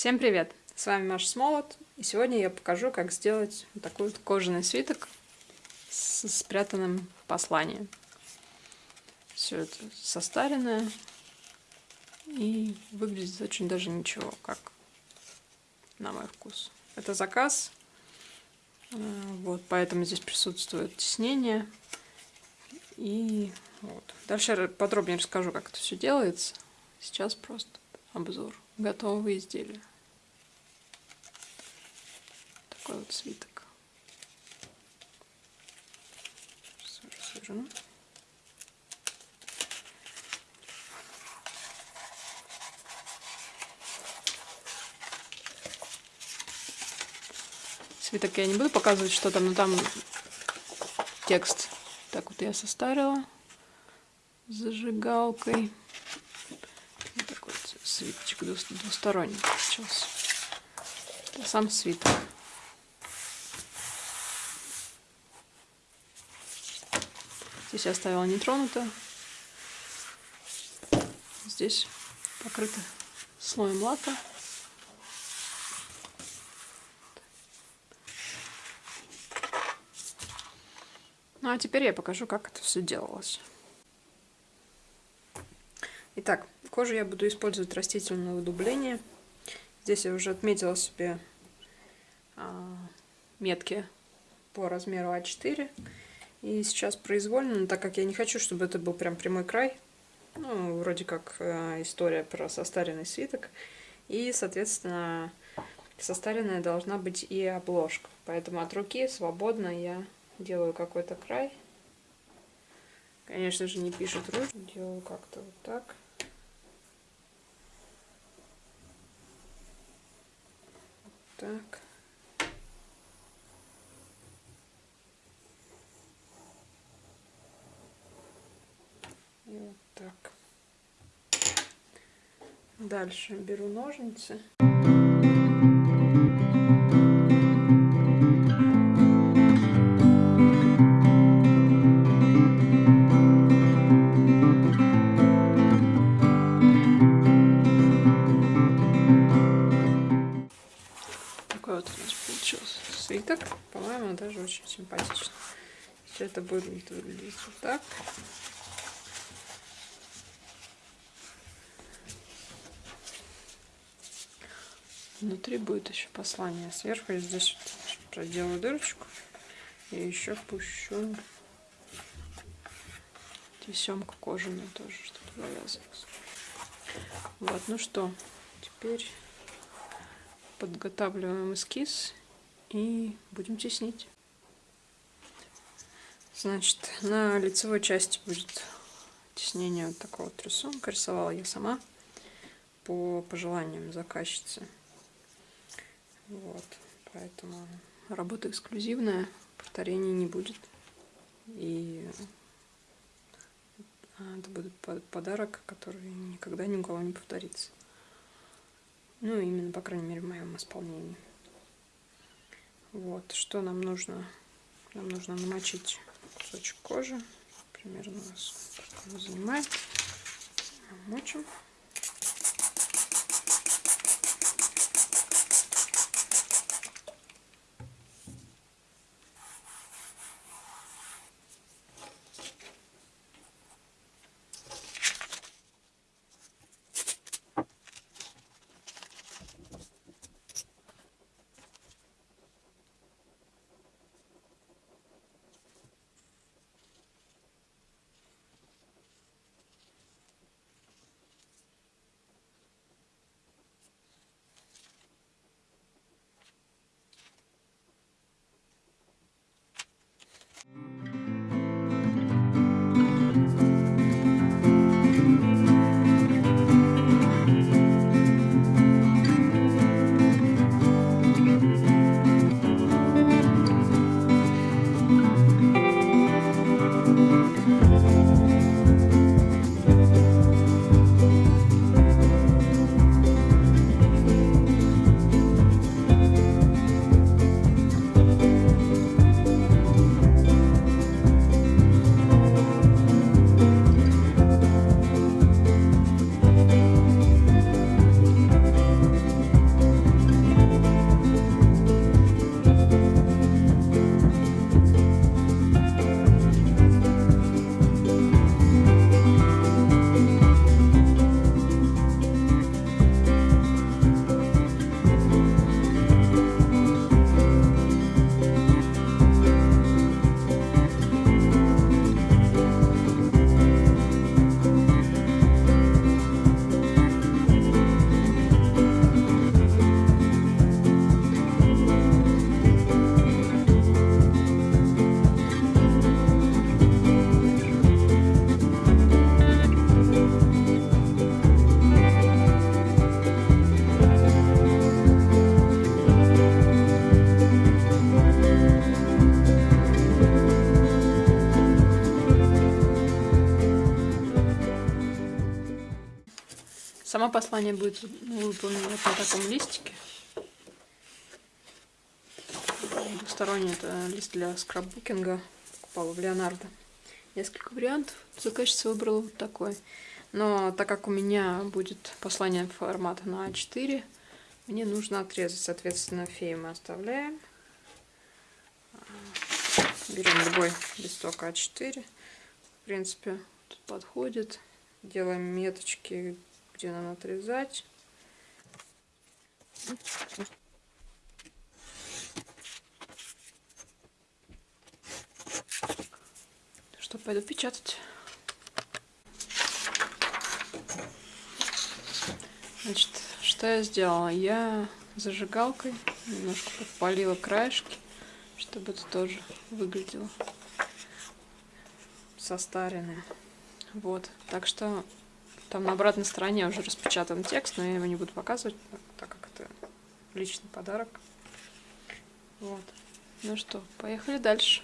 Всем привет! С вами Маша Смолот, и сегодня я покажу, как сделать вот такой вот кожаный свиток с спрятанным посланием. Все это состаренное и выглядит очень даже ничего, как на мой вкус. Это заказ, э, вот, поэтому здесь присутствует тиснение. И вот. Дальше подробнее расскажу, как это все делается. Сейчас просто обзор готового изделия. Такой вот свиток. Сужу. Свиток я не буду показывать, что там, но там текст. Так вот я состарила зажигалкой свиточек двусторонний получился. Это сам свиток. Здесь я оставила нетронуто. Здесь покрыто слоем лака. Ну а теперь я покажу, как это все делалось. Итак, кожу я буду использовать растительное удубление. Здесь я уже отметила себе а, метки по размеру А4. И сейчас произвольно, но так как я не хочу, чтобы это был прям прямой край, ну, вроде как э, история про состаренный свиток. И, соответственно, состаренная должна быть и обложка. Поэтому от руки свободно я делаю какой-то край. Конечно же, не пишет ручь. Делаю как-то вот так. так. Дальше беру ножницы. свиток. По-моему, даже очень симпатично. Все это будет выглядеть вот так. Внутри будет еще послание. Сверху я здесь проделаю дырочку. И еще пущу тесемку кожаную тоже, чтобы завязывалось. Вот, ну что, теперь подготавливаем эскиз и будем теснить. Значит, на лицевой части будет теснение вот такого вот рисунка. Рисовала я сама по пожеланиям заказчицы. Вот, поэтому работа эксклюзивная, повторений не будет. И это будет подарок, который никогда ни у кого не повторится. Ну, именно, по крайней мере, в моем исполнении. Вот, что нам нужно? Нам нужно намочить кусочек кожи. Примерно у нас занимает. Мочим. Само послание будет выполнено вот на таком листике. Двусторонний это лист для скраббукинга. Покупала в Леонардо. Несколько вариантов. Заказчица выбрала вот такой. Но так как у меня будет послание формата на А4, мне нужно отрезать. Соответственно, фею мы оставляем. Берем любой листок А4. В принципе, подходит. Делаем меточки, где нам отрезать. Что, пойду печатать. Значит, что я сделала? Я зажигалкой немножко подпалила краешки, чтобы это тоже выглядело состаренное. Вот, так что там на обратной стороне уже распечатан текст, но я его не буду показывать, так как это личный подарок. Вот. Ну что, поехали дальше.